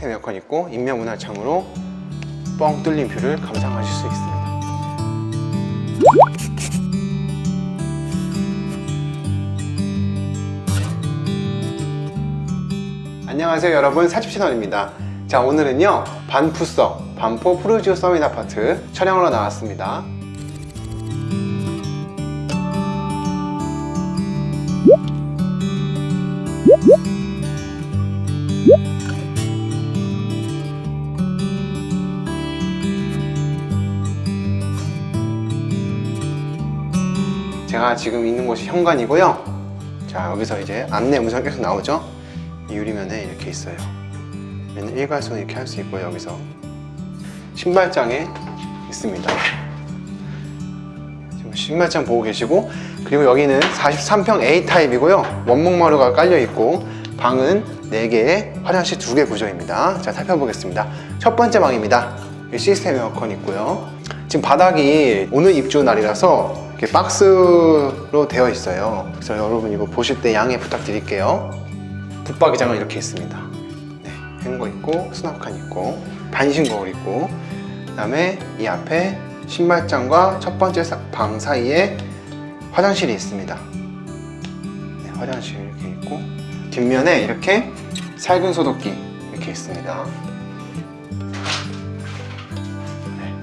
시스템 에어컨 있고 입면 분할 창으로 뻥 뚫린 view를 감상하실 수 있습니다. 안녕하세요 여러분. 사집 채널입니다. 자 오늘은요 반푸써 반포 프루지오 써밋 아파트 촬영하러 나왔습니다 제가 지금 있는 곳이 현관이고요. 자 여기서 이제 안내 문서 계속 나오죠? 이 유리면에 이렇게 있어요. 얘는 일괄손 이렇게 할 수 있고요 여기서. 신발장에 있습니다. 지금 신발장 보고 계시고 그리고 여기는 43평 A타입이고요. 원목마루가 깔려 있고 방은 4개에 화장실 2개 구조입니다. 자 살펴보겠습니다. 첫 번째 방입니다. 시스템 에어컨 있고요. 지금 바닥이 오늘 입주 날이라서 이렇게 박스로 되어 있어요. 그래서 여러분 이거 보실 때 양해 부탁드릴게요. 붙박이장은 이렇게 있습니다. 네, 행거 있고 수납칸 있고 반신 거울 있고 그 다음에 이 앞에 신발장과 첫 번째 사- 방 사이에 화장실이 있습니다. 네, 화장실 이렇게 있고 뒷면에 이렇게 살균 소독기 이렇게 있습니다. 네,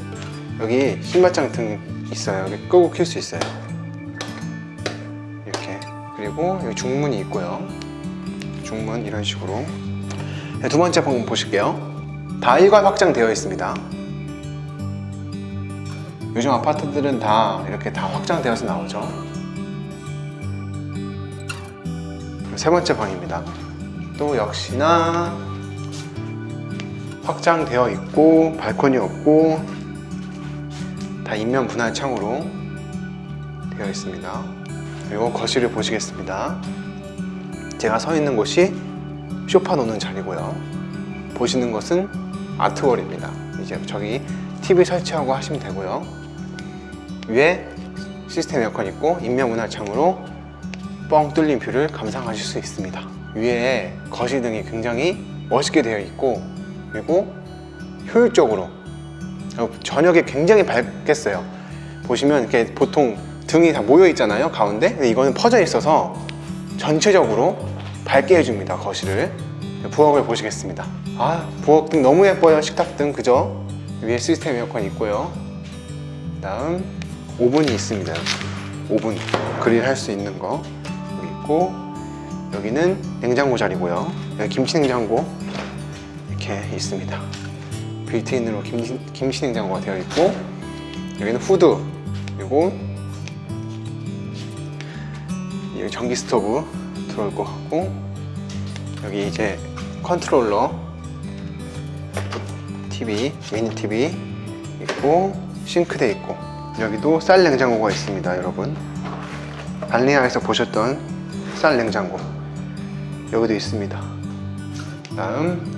여기 신발장 등 있어요. 끄고 킬 수 있어요. 이렇게. 그리고 여기 중문이 있고요. 중문 이런 식으로. 네, 두 번째 방 보실게요. 다 일괄 확장되어 있습니다. 요즘 아파트들은 다 이렇게 다 확장되어서 나오죠. 세 번째 방입니다. 또 역시나 확장되어 있고 발코니 없고 다 인면 분할 창으로 되어 있습니다. 그리고 거실을 보시겠습니다. 제가 서 있는 곳이 쇼파 놓는 자리고요. 보시는 것은 아트월입니다. 이제 저기 TV 설치하고 하시면 되고요. 위에 시스템 에어컨 있고 입면 분할창으로 뻥 뚫린 view를 감상하실 수 있습니다. 위에 거실등이 굉장히 멋있게 되어 있고 그리고 효율적으로 어, 저녁에 굉장히 밝겠어요. 보시면 이렇게 보통 등이 다 모여 있잖아요 가운데. 근데 이거는 퍼져 있어서 전체적으로 밝게 해줍니다 거실을. 부엌을 보시겠습니다. 아 부엌등 너무 예뻐요 식탁등. 그죠? 위에 시스템 에어컨 있고요. 다음 오븐이 있습니다. 오븐. 그릴 할 수 있는 거. 여기 있고 여기는 냉장고 자리고요. 여기 김치 냉장고 이렇게 있습니다 빌트인으로 김치, 김치 냉장고가 되어 있고 여기는 후드 그리고 여기 전기 스토브 들어올 것 같고 여기 이제 컨트롤러 TV, 미니 TV 있고 싱크대 있고 여기도 쌀 냉장고가 있습니다 여러분. 발리아에서 보셨던 쌀 냉장고. 여기도 있습니다. 다음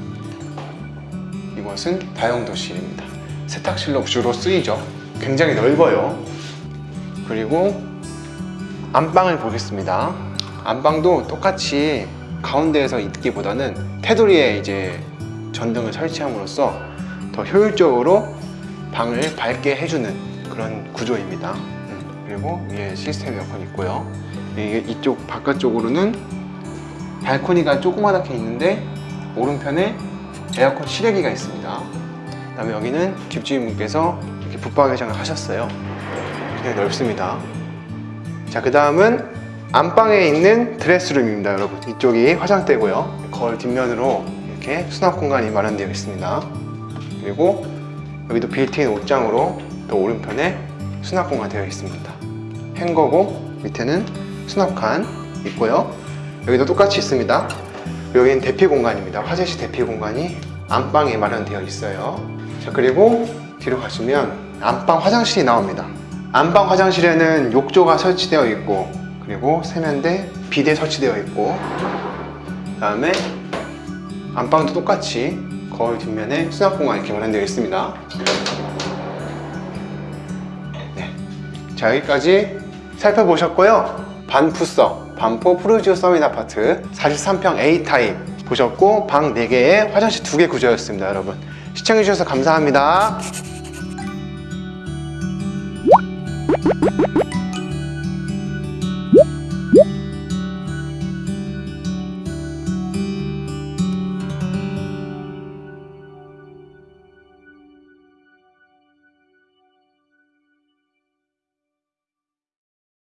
이것은 다용도실입니다. 세탁실로 주로 쓰이죠. 굉장히 넓어요. 그리고 안방을 보겠습니다. 안방도 똑같이 가운데에서 있기보다는 테두리에 이제 전등을 설치함으로써 더 효율적으로 방을 밝게 해주는 그런 구조입니다. 음, 그리고 위에 시스템 에어컨 있고요. 이쪽 바깥쪽으로는 발코니가 조그맣게 있는데 오른편에 에어컨 실외기가 있습니다. 그 다음에 여기는 집주인분께서 이렇게 붙박이장을 하셨어요. 굉장히 넓습니다. 자 그 다음은 안방에 있는 드레스룸입니다 여러분. 이쪽이 화장대고요. 거울 뒷면으로 이렇게 수납 공간이 마련되어 있습니다. 그리고 여기도 빌트인 옷장으로 또 오른편에 수납 공간 되어 있습니다. 행거고 밑에는 수납칸 있고요. 여기도 똑같이 있습니다 여기는 대피 공간입니다. 화장실 대피 공간이 안방에 마련되어 있어요. 자 그리고 뒤로 가시면 안방 화장실이 나옵니다. 안방 화장실에는 욕조가 설치되어 있고 그리고 세면대, 비대 설치되어 있고 그 다음에 안방도 똑같이 거울 뒷면에 수납 공간 이렇게 마련되어 있습니다. 네. 자 여기까지 살펴보셨고요. 반푸서 반포 프루지오 서민 아파트 43평 A타입 보셨고 방 4개에 화장실 2개 구조였습니다 여러분. 시청해주셔서 감사합니다